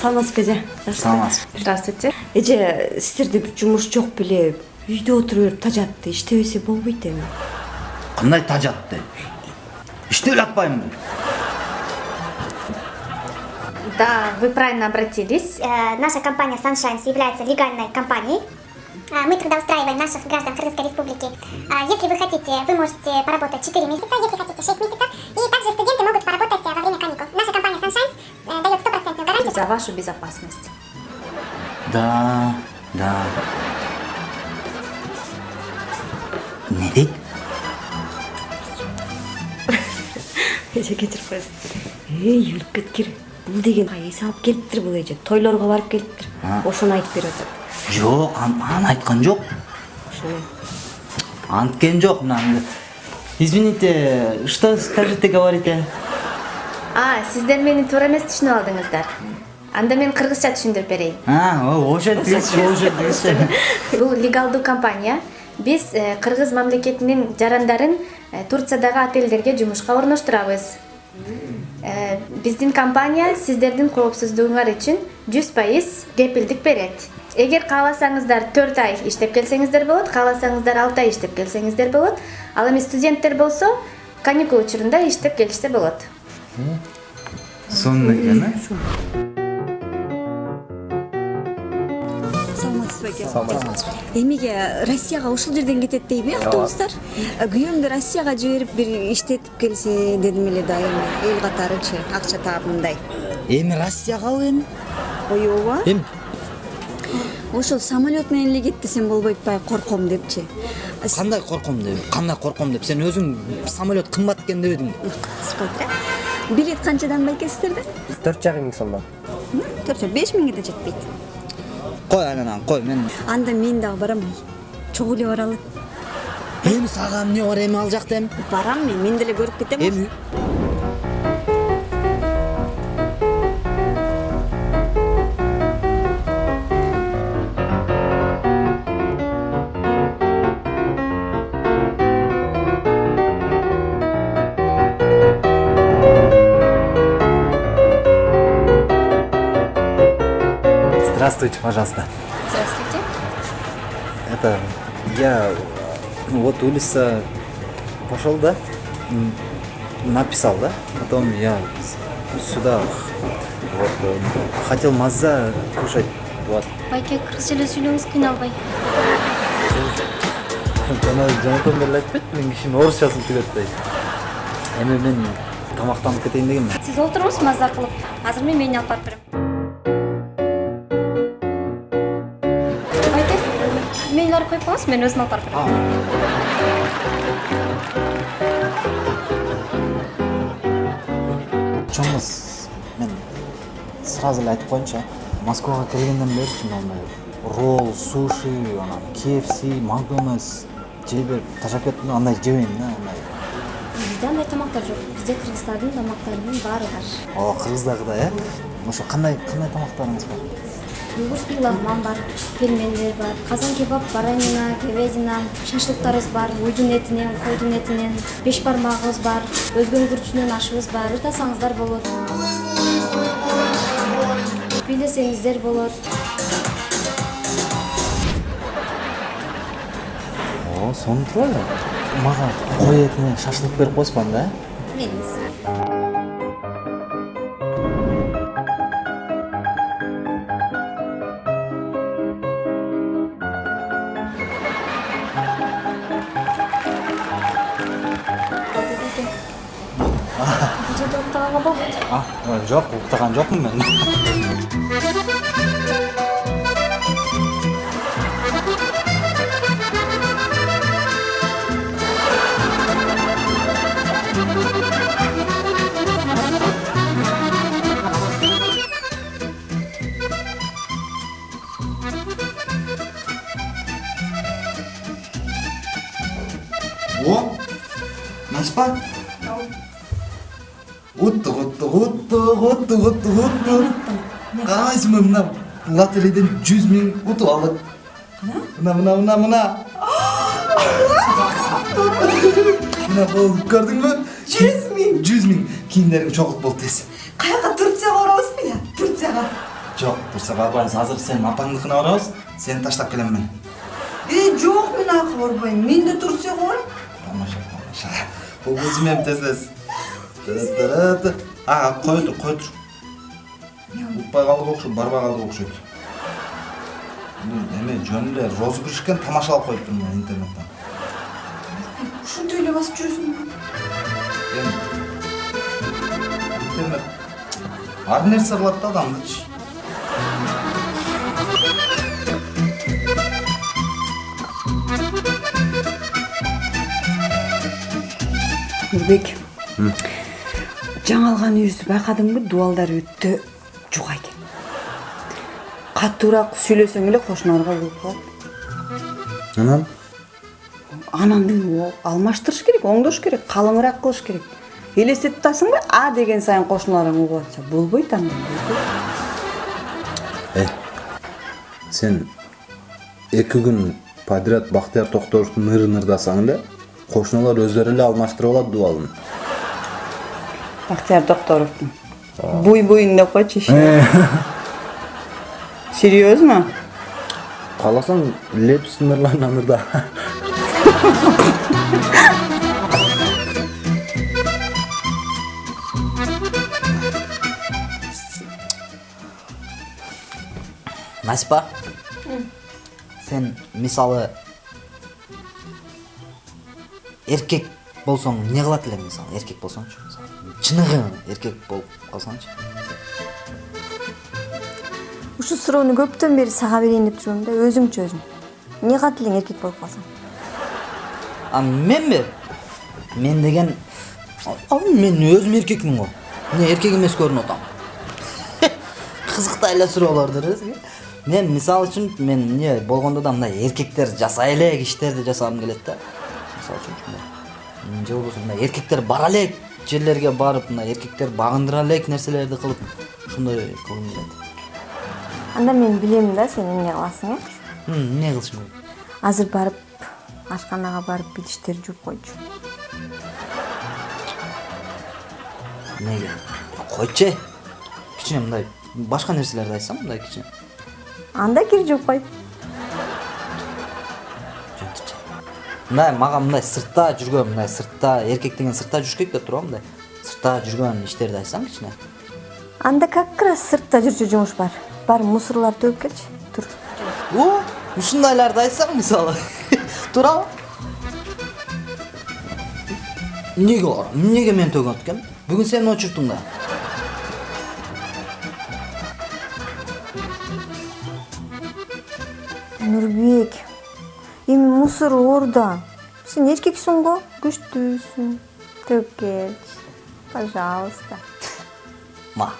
саламатсызбы эже саламатсызбы здравствуйте. Эже сиздерде бир жумуш жок беле үйдө отура берип тажатты иштебесе болбойт эми. Кандай тажатты? Иштеп эле атпаймынбы да вы правильно обратились. Э, Наша компания Sunshines является легальной компанией. А, Мы трудоустраиваем наших граждан Кыргызской Республики. А, Если вы хотите, вы можете поработать 4 месяца, если хотите 6 месяцев. И также студенты могут за вашу безопасность. Да да. Не дейт эже кечирип коесуң эй өлүп кеткир бул деген эс алып келиптир бул эже. Тойлорго барып келиптир. А. ошону айтып берип атат жок ан- аны айткан жок. Ошону анткен жок мына извините что скажете говорите? А сиздер мени туура эмес түшүнүп алдыңыздар. Анда мен кыргызча түшүндүрүп берейин. А ошентиңиз бул легалдуу компания. Биз э, кыргыз мамлекетинин жарандарын э, турциядагы отелдерге жумушка орноштурабыз. Э, биздин компания сиздердин коопсуздугуңар үчүн жүз пайыз кепилдик берет. Эгер кааласаңыздар төрт ай иштеп келсеңиздер болот кааласаңыздар алты ай иштеп келсеңиздер болот. Ал эми студенттер болсо каникул учурунда иштеп келишсе болот. Сонун экен а саламатсызбы эке эмеге россияга ушул жерден кетет дейби автобустар. Күйөөмдү россияга жиберип бир иштетип келсе дедим эле да эми эл катарычы акча таап мындай эми россиягабы эми? Ой ооба эми? Ошол самолет менен эле кет десем болбойт атпайбы корком депчи. Кандай корком деп? Кандай корком деп? Сен өзүң самолет кымбат экен дебедиңби билет канчадан байке сиздерде төрт жарым миң сомдон. Төрт беш миңге да жетпейт. Кой анан кой мен анда мен дагы барам чогуу эле баралы эми сага эмне бар эми ал жакта эми барам мен мен деле көрүп кетем эми Здравствуйте, пожалуйста. здравствуйте Это я ну, вот улица пошел, да? Написал, да? Потом я сюда вот э, хотел маза кушать. Вот. байке кыргызча эле сүйлөңүз кыйналбай жана жанатан бери айтпайт мен кишинин орусчасын атпайт эми мен тамактанып кетейин дегенмин сиз олтуруңуз маза кылып азыр мен мени алып барып берем мейлиңерди коюп коюңуз мен өзүм алып барып берем чоңуз мен сразу эле айтып коеюнчу а москвага келгенден бери чын андай ролл суши анан kfc макдональдс жей берип ташап кеттим андай жебейм да андай. Бизде андай тамактар жок. Бизде кыргыздардын тамактарынын баары бар. О кыргыздагыдай э? Ошо кандай кандай тамактарыңыз бар? Лагман бар пельмендер бар казан кебаб баранина говядина шашлыктарыбыз бар уйдун этинен койдун этинен беш бармагыбыз бар өзгөнүн күрүчүнөн ашыбыз бар ырдасаңыздар болот. Бийлесеңиздер болот. О сонун эле мага кой этинен шашлык берип койсуңар да бериңиз уктаганга болбойт а жок уктаган жокмун мен о наспа уттук уттук уттук уттук карабайсыңбы мына лотерейден жүз миң утуп алдык мына мына мына мына мына болду көрдүңбү жүз миң жүз миң кийимдериң чогулт болду тез каяка турцияга барабызбы я турцияга жок дурса барбайбыз азыр сенин апаңдыкына барабыз сени таштап келем мен э жок мен ага барбайм мен да турцияга барам тамаша тамаша бул өзүм эми тез тез ага кой тур кой тур укпай калдык окшойт барбай калдык окшойт бул эме жөн эле розыгрыш экен тамашалап коюптур мен интернеттен ушинтип эле басып жүрөсүңбү эми интернет ар нерсе кылат да адамдычы нурбек жаңы алган үйүбүздү байкадыңбы дубалдар өтө жука экен катуураак сүйлөсөң эле кошуналарга угулуп калат анан? Анан алмаштырыш керек оңдош керек калыңыраак кылыш керек. Элестетип атасыңбы а деген сайын кошуналарың угуп атса болбойт андай болбойт э сен эки күн подряд бактыяр токторовду ныр нырдасаң эле кошуналар өздөрү эле алмаштырып алат дубалын бактияр токторовдун буй койчу иши серьезно кааласаң лепс нырлана нырда насипа сен мисалы эркек болсоң эмне кылат элең мисалы эркек болсоңчу мисалы чыныгы эркек болуп калсаңчы ушул суроону көптөн бери сага берейин деп жүрөм да өзүңчү өзүң эмне кылат элең эркек болуп калсаң а менби мен деген мен өзүм эркекмин го эмне эркек эмес көрүнүп атам кызыктай эле суроолордур мен мисалы үчүн мен эмне болгондо да мындай эркектер жасай элек иштерди жасагым келет да. Мисалы үчүн ушундай же болбосо мындай эркектер бара элек жерлерге барып мындай эркектер багындыра элек нерселерди кылып ушундай кылгым келет анда мен билем да сен эмне кыласың э М, эмне кылышым керек азыр барып ашканага барып идиштерди жууп койчу эмнеге койчу э кичине мындай башка нерселерди айтсам мындай кичине. Анда кир жууп кой мындай мага мындай сыртта жүргөн мындай сыртта эркек деген сыртта жүрүш керек деп турбу мындай. Сыртта жүргөн иштерди айтсаң кичине анда как раз сыртта жүрчү жумуш бар. Барып мусорларды төгүп келчи тур о ушундайларды айтсаң мисалы туурабы эмнеге барам эмнеге мен төгөт экен бүгүн сен очурттуң да. Нурбек эми мусор орда сен эркексиң го күчтүүсүң төгүп пожалуйста ма